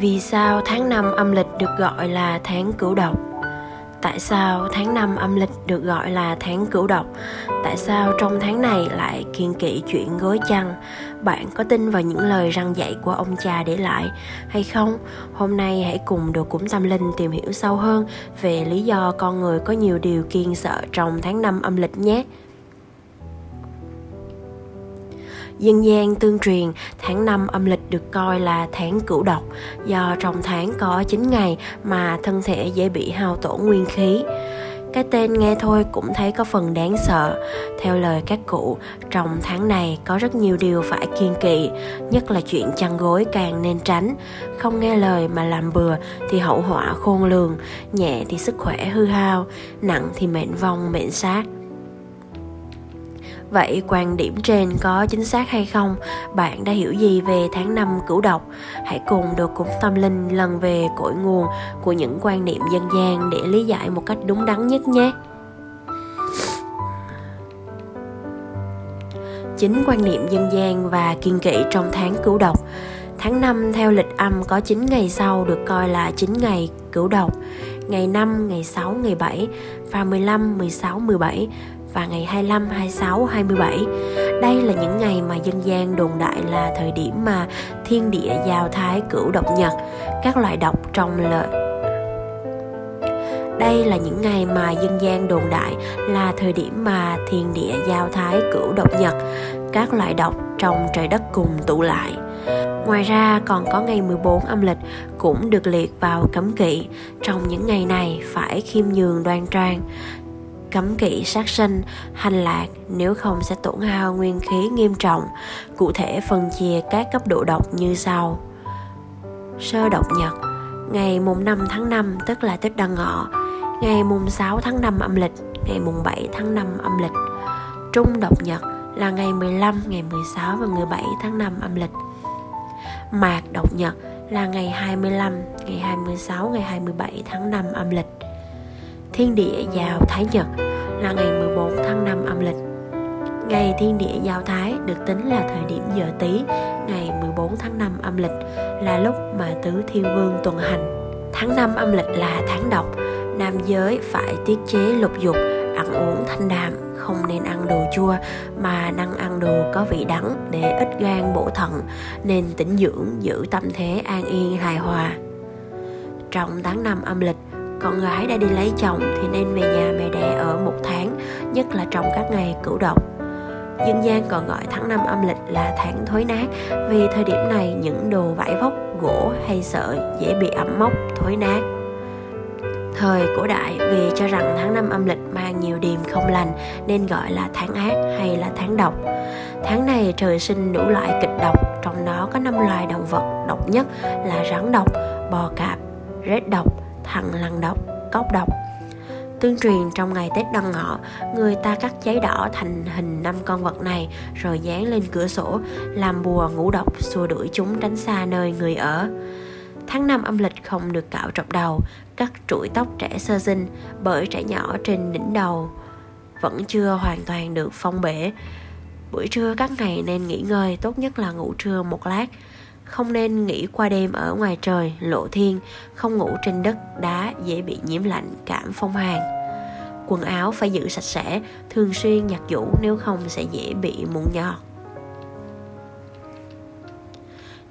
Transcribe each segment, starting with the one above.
Vì sao tháng 5 âm lịch được gọi là tháng cửu độc? Tại sao tháng 5 âm lịch được gọi là tháng cửu độc? Tại sao trong tháng này lại kiên kỵ chuyện gối chăn? Bạn có tin vào những lời răng dạy của ông cha để lại hay không? Hôm nay hãy cùng đồ cúng tâm linh tìm hiểu sâu hơn về lý do con người có nhiều điều kiên sợ trong tháng 5 âm lịch nhé. Dân gian tương truyền tháng 5 âm lịch được coi là tháng cửu độc do trong tháng có 9 ngày mà thân thể dễ bị hao tổn nguyên khí. Cái tên nghe thôi cũng thấy có phần đáng sợ. Theo lời các cụ, trong tháng này có rất nhiều điều phải kiên kỵ, nhất là chuyện chăn gối càng nên tránh. Không nghe lời mà làm bừa thì hậu họa khôn lường, nhẹ thì sức khỏe hư hao, nặng thì mệnh vong mệnh sát. Vậy quan điểm trên có chính xác hay không? Bạn đã hiểu gì về tháng năm cửu độc? Hãy cùng được cúng tâm linh lần về cội nguồn của những quan niệm dân gian để lý giải một cách đúng đắn nhất nhé. Chính quan niệm dân gian và kiên kỵ trong tháng cửu độc Tháng 5 theo lịch âm có 9 ngày sau được coi là 9 ngày cửu độc Ngày 5, ngày 6, ngày 7 và 15, 16, 17 và ngày 25, 26, 27. Đây là những ngày mà dân gian đồn đại là thời điểm mà thiên địa giao thái cửu độc nhật, các loại độc trong lợi đây là những ngày mà dân gian đồn đại là thời điểm mà thiên địa giao thái cửu độc nhật, các loại độc trong trời đất cùng tụ lại. Ngoài ra còn có ngày 14 âm lịch cũng được liệt vào cấm kỵ. Trong những ngày này phải khiêm nhường đoan trang, cấm kỵ sát sinh, hành lạc nếu không sẽ tổn hao nguyên khí nghiêm trọng. Cụ thể phân chia các cấp độ độc như sau. Sơ độc nhật, ngày mùng 5 tháng 5 tức là Tết Đăng Ngọ, ngày mùng 6 tháng 5 âm lịch, ngày mùng 7 tháng 5 âm lịch. Trung độc nhật là ngày 15, ngày 16 và 17 tháng 5 âm lịch. Mạc độc nhật là ngày 25, ngày 26, ngày 27 tháng 5 âm lịch thiên địa vào Thái Nhật là ngày 14 tháng 5 âm lịch. Ngày thiên địa giao thái được tính là thời điểm giờ tí, ngày 14 tháng 5 âm lịch là lúc mà tứ thiên vương tuần hành. Tháng 5 âm lịch là tháng độc, nam giới phải tiết chế lục dục, ăn uống thanh đạm, không nên ăn đồ chua mà năng ăn đồ có vị đắng để ít gan bổ thận, nên tĩnh dưỡng giữ tâm thế an yên hài hòa. Trong tháng 5 âm lịch, con gái đã đi lấy chồng thì nên về nhà mẹ đẻ ở một tháng, nhất là trong các ngày cửu độc. Dân gian còn gọi tháng năm âm lịch là tháng thối nát, vì thời điểm này những đồ vải vóc, gỗ hay sợi dễ bị ẩm mốc, thối nát. Thời cổ đại vì cho rằng tháng năm âm lịch mang nhiều điềm không lành nên gọi là tháng ác hay là tháng độc. Tháng này trời sinh đủ loại kịch độc, trong đó có năm loài động vật độc nhất là rắn độc, bò cạp, rết độc thằng lằn độc, cốc độc. Tương truyền trong ngày Tết Đoan Ngọ, người ta cắt giấy đỏ thành hình năm con vật này rồi dán lên cửa sổ, làm bùa ngũ độc xua đuổi chúng tránh xa nơi người ở. Tháng năm âm lịch không được cạo trọc đầu, cắt trụi tóc trẻ sơ sinh bởi trẻ nhỏ trên đỉnh đầu vẫn chưa hoàn toàn được phong bể. Buổi trưa các ngày nên nghỉ ngơi, tốt nhất là ngủ trưa một lát không nên nghỉ qua đêm ở ngoài trời, lộ thiên, không ngủ trên đất đá dễ bị nhiễm lạnh, cảm phong hàn. Quần áo phải giữ sạch sẽ, thường xuyên giặt giũ nếu không sẽ dễ bị mụn nhọt.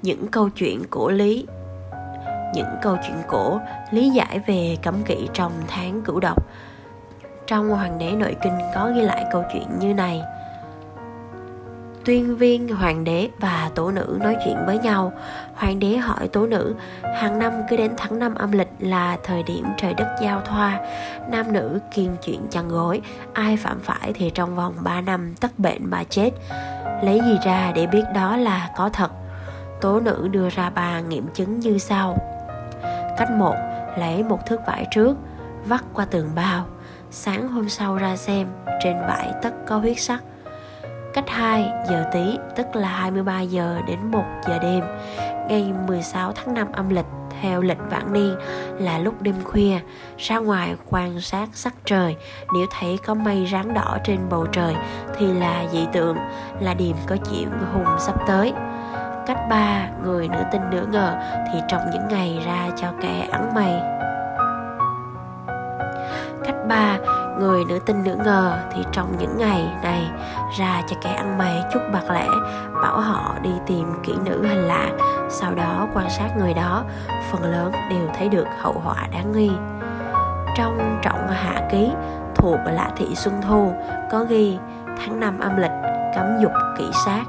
Những câu chuyện cổ lý, những câu chuyện cổ, lý giải về cấm kỵ trong tháng cửu độc. Trong hoàng đế nội kinh có ghi lại câu chuyện như này tuyên viên, hoàng đế và tổ nữ nói chuyện với nhau. Hoàng đế hỏi tổ nữ, hàng năm cứ đến tháng năm âm lịch là thời điểm trời đất giao thoa. Nam nữ kiên chuyện chăn gối, ai phạm phải thì trong vòng 3 năm tất bệnh mà chết. Lấy gì ra để biết đó là có thật? Tố nữ đưa ra ba nghiệm chứng như sau. Cách một, lấy một thước vải trước, vắt qua tường bao. Sáng hôm sau ra xem, trên vải tất có huyết sắc. Cách 2 giờ tí tức là 23 giờ đến 1 giờ đêm. Ngày 16 tháng 5 âm lịch, theo lịch vãng niên, là lúc đêm khuya. Ra ngoài quan sát sắc trời, nếu thấy có mây ráng đỏ trên bầu trời, thì là dị tượng, là điểm có chuyện hùng sắp tới. Cách ba, người nửa tin nửa ngờ, thì trong những ngày ra cho kẻ ăn mày cách ba người nữ tin nữ ngờ thì trong những ngày này ra cho kẻ ăn mày chút bạc lẻ, bảo họ đi tìm kỹ nữ hành lạ, sau đó quan sát người đó, phần lớn đều thấy được hậu họa đáng nghi. Trong trọng hạ ký thuộc lạ thị xuân thu, có ghi, tháng năm âm lịch, cấm dục kỹ sát.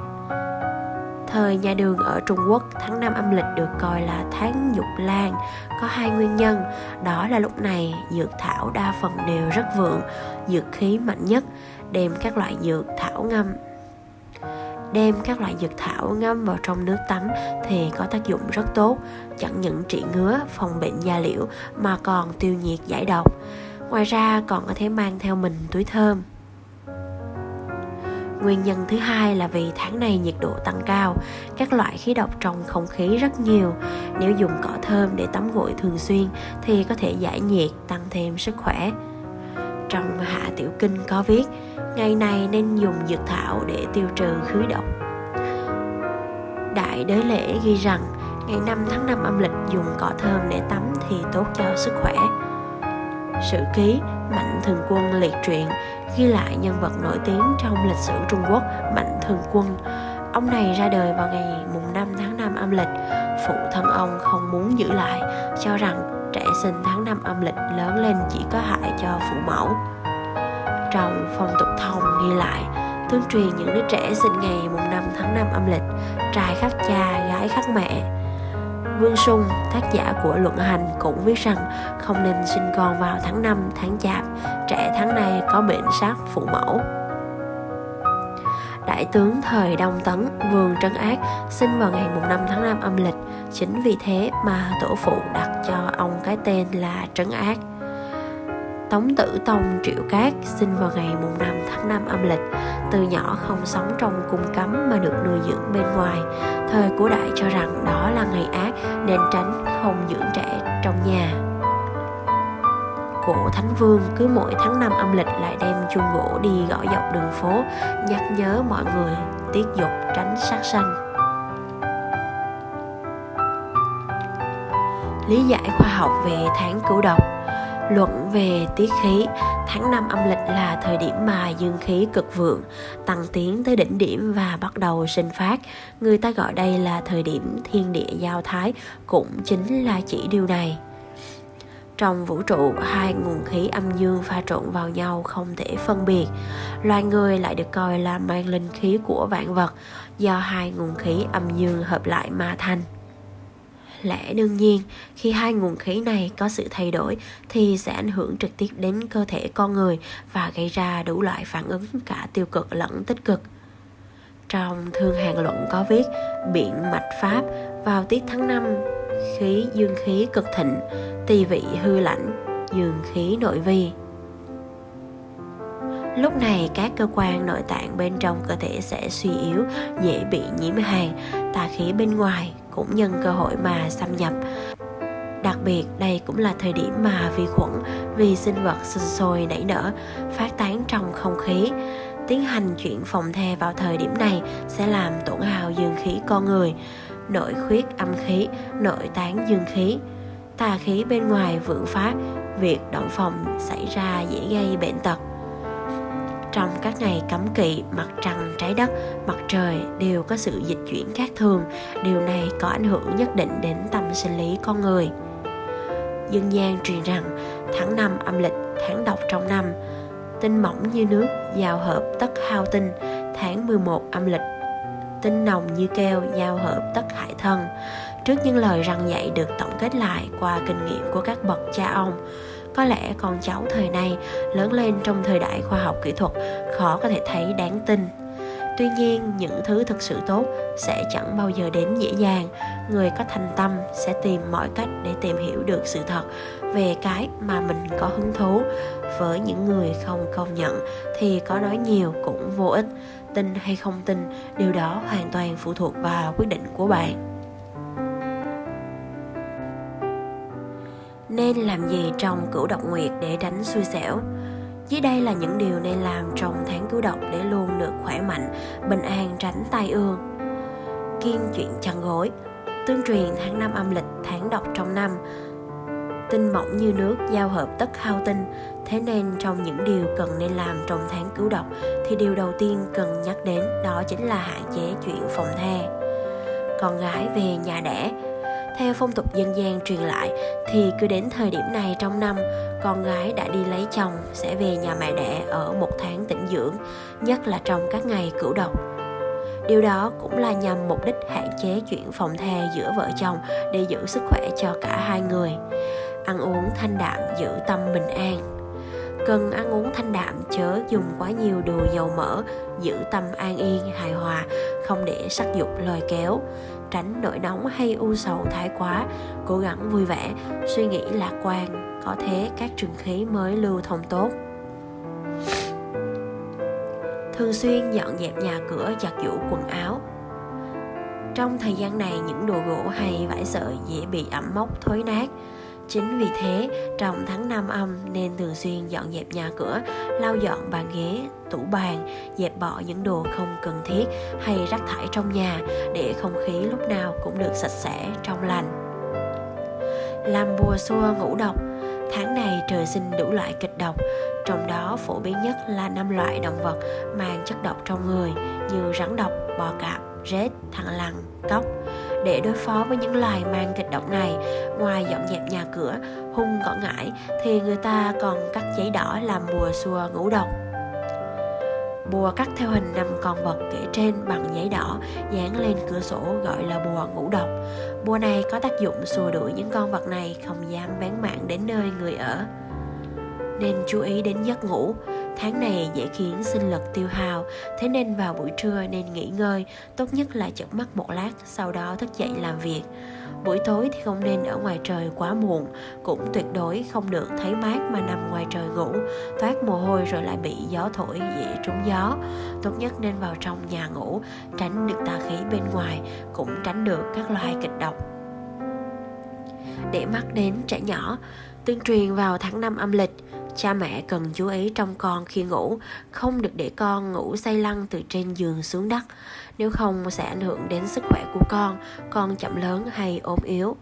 Thời nhà đường ở Trung Quốc, tháng năm âm lịch được coi là tháng dục lan, có hai nguyên nhân, đó là lúc này dược thảo đa phần đều rất vượng, dược khí mạnh nhất, đem các loại dược thảo ngâm đem các loại dược thảo ngâm vào trong nước tắm thì có tác dụng rất tốt, chẳng những trị ngứa, phòng bệnh da liễu mà còn tiêu nhiệt giải độc. Ngoài ra còn có thể mang theo mình túi thơm. Nguyên nhân thứ hai là vì tháng này nhiệt độ tăng cao, các loại khí độc trong không khí rất nhiều. Nếu dùng cỏ thơm để tắm gội thường xuyên thì có thể giải nhiệt, tăng thêm sức khỏe. Trong Hạ Tiểu Kinh có viết, ngày này nên dùng dược thảo để tiêu trừ khí độc. Đại Đế Lễ ghi rằng, ngày 5 tháng 5 âm lịch dùng cỏ thơm để tắm thì tốt cho sức khỏe. Sử ký Mạnh Thường Quân liệt truyện ghi lại nhân vật nổi tiếng trong lịch sử Trung Quốc Mạnh Thường Quân. Ông này ra đời vào ngày mùng 5 tháng 5 âm lịch. Phụ thân ông không muốn giữ lại, cho rằng trẻ sinh tháng 5 âm lịch lớn lên chỉ có hại cho phụ mẫu. Trong phong tục thông ghi lại, tương truyền những đứa trẻ sinh ngày mùng 5 tháng 5 âm lịch, trai khắc cha, gái khắc mẹ, Vương Sung, tác giả của Luận Hành cũng viết rằng không nên sinh con vào tháng 5, tháng chạp, trẻ tháng này có bệnh sát phụ mẫu. Đại tướng thời Đông Tấn Vương Trấn Ác sinh vào ngày 5 tháng 5 âm lịch, chính vì thế mà tổ phụ đặt cho ông cái tên là Trấn Ác. Tống Tử Tông Triệu Cát sinh vào ngày mùng 5 tháng 5 âm lịch, từ nhỏ không sống trong cung cấm mà được nuôi dưỡng bên ngoài. Thời cổ đại cho rằng đó là ngày ác nên tránh không dưỡng trẻ trong nhà. Cổ Thánh Vương cứ mỗi tháng 5 âm lịch lại đem chuông gỗ đi gõ dọc đường phố, nhắc nhớ mọi người tiết dục tránh sát sanh. Lý giải khoa học về tháng cửu độc Luận về tiết khí, tháng 5 âm lịch là thời điểm mà dương khí cực vượng, tăng tiến tới đỉnh điểm và bắt đầu sinh phát. Người ta gọi đây là thời điểm thiên địa giao thái, cũng chính là chỉ điều này. Trong vũ trụ, hai nguồn khí âm dương pha trộn vào nhau không thể phân biệt. Loài người lại được coi là mang linh khí của vạn vật, do hai nguồn khí âm dương hợp lại mà thành lẽ đương nhiên khi hai nguồn khí này có sự thay đổi thì sẽ ảnh hưởng trực tiếp đến cơ thể con người và gây ra đủ loại phản ứng cả tiêu cực lẫn tích cực. Trong thương hàng luận có viết biện mạch pháp vào tiết tháng 5 khí dương khí cực thịnh tỳ vị hư lãnh dương khí nội vi. Lúc này các cơ quan nội tạng bên trong cơ thể sẽ suy yếu, dễ bị nhiễm hàn, tà khí bên ngoài cũng nhân cơ hội mà xâm nhập. Đặc biệt đây cũng là thời điểm mà vi khuẩn vi sinh vật sinh sôi nảy nở, phát tán trong không khí. Tiến hành chuyện phòng the vào thời điểm này sẽ làm tổn hào dương khí con người, nội khuyết âm khí, nội tán dương khí. Tà khí bên ngoài vượng phát, việc động phòng xảy ra dễ gây bệnh tật trong các ngày cấm kỵ, mặt trăng, trái đất, mặt trời đều có sự dịch chuyển khác thường. Điều này có ảnh hưởng nhất định đến tâm sinh lý con người. Dân gian truyền rằng, tháng năm âm lịch, tháng độc trong năm. Tinh mỏng như nước, giao hợp tất hao tinh. Tháng 11 âm lịch, tinh nồng như keo, giao hợp tất hại thân. Trước những lời răng dạy được tổng kết lại qua kinh nghiệm của các bậc cha ông có lẽ con cháu thời nay lớn lên trong thời đại khoa học kỹ thuật, khó có thể thấy đáng tin. Tuy nhiên, những thứ thực sự tốt sẽ chẳng bao giờ đến dễ dàng. Người có thành tâm sẽ tìm mọi cách để tìm hiểu được sự thật về cái mà mình có hứng thú. Với những người không công nhận thì có nói nhiều cũng vô ích. Tin hay không tin, điều đó hoàn toàn phụ thuộc vào quyết định của bạn. Nên làm gì trong cửu độc nguyệt để tránh xui xẻo. Dưới đây là những điều nên làm trong tháng cửu độc để luôn được khỏe mạnh, bình an tránh tai ương. Kiên chuyện chăn gối, tương truyền tháng năm âm lịch, tháng độc trong năm. Tinh mỏng như nước giao hợp tất hao tinh, thế nên trong những điều cần nên làm trong tháng cứu độc thì điều đầu tiên cần nhắc đến đó chính là hạn chế chuyện phòng the. Con gái về nhà đẻ theo phong tục dân gian truyền lại, thì cứ đến thời điểm này trong năm, con gái đã đi lấy chồng sẽ về nhà mẹ đẻ ở một tháng tĩnh dưỡng, nhất là trong các ngày cửu độc. Điều đó cũng là nhằm mục đích hạn chế chuyện phòng the giữa vợ chồng để giữ sức khỏe cho cả hai người. Ăn uống thanh đạm giữ tâm bình an. Cần ăn uống thanh đạm chớ dùng quá nhiều đồ dầu mỡ, giữ tâm an yên, hài hòa, không để sắc dục lôi kéo tránh nỗi nóng hay u sầu thái quá, cố gắng vui vẻ, suy nghĩ lạc quan, có thế các trường khí mới lưu thông tốt. Thường xuyên dọn dẹp nhà cửa, giặt giũ quần áo. Trong thời gian này, những đồ gỗ hay vải sợi dễ bị ẩm mốc, thối nát. Chính vì thế, trong tháng 5 âm nên thường xuyên dọn dẹp nhà cửa, lau dọn bàn ghế, tủ bàn, dẹp bỏ những đồ không cần thiết hay rác thải trong nhà để không khí lúc nào cũng được sạch sẽ, trong lành. Làm bùa xua ngũ độc Tháng này trời sinh đủ loại kịch độc, trong đó phổ biến nhất là năm loại động vật mang chất độc trong người như rắn độc, bò cạp, rết, thằn lằn, cóc. Để đối phó với những loài mang kịch độc này, ngoài dọn dẹp nhà cửa, hung cỏ ngải thì người ta còn cắt giấy đỏ làm bùa xua ngũ độc. Bùa cắt theo hình năm con vật kể trên bằng giấy đỏ dán lên cửa sổ gọi là bùa ngũ độc. Bùa này có tác dụng xua đuổi những con vật này không dám bán mạng đến nơi người ở. Nên chú ý đến giấc ngủ, Tháng này dễ khiến sinh lực tiêu hao, thế nên vào buổi trưa nên nghỉ ngơi, tốt nhất là chợp mắt một lát, sau đó thức dậy làm việc. Buổi tối thì không nên ở ngoài trời quá muộn, cũng tuyệt đối không được thấy mát mà nằm ngoài trời ngủ, toát mồ hôi rồi lại bị gió thổi dễ trúng gió. Tốt nhất nên vào trong nhà ngủ, tránh được tà khí bên ngoài, cũng tránh được các loài kịch độc. Để mắt đến trẻ nhỏ, tương truyền vào tháng 5 âm lịch, cha mẹ cần chú ý trong con khi ngủ, không được để con ngủ say lăn từ trên giường xuống đất. Nếu không sẽ ảnh hưởng đến sức khỏe của con con chậm lớn hay ốm yếu.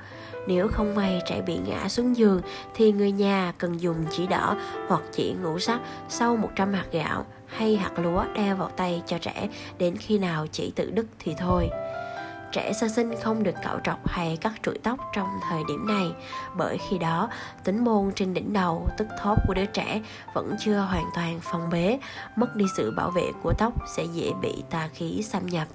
Nếu không may trẻ bị ngã xuống giường, thì người nhà cần dùng chỉ đỏ hoặc chỉ ngũ sắc sau 100 hạt gạo hay hạt lúa đeo vào tay cho trẻ đến khi nào chỉ tự đứt thì thôi trẻ sơ sinh không được cạo trọc hay cắt trụi tóc trong thời điểm này. Bởi khi đó, tính môn trên đỉnh đầu, tức thóp của đứa trẻ vẫn chưa hoàn toàn phong bế, mất đi sự bảo vệ của tóc sẽ dễ bị tà khí xâm nhập.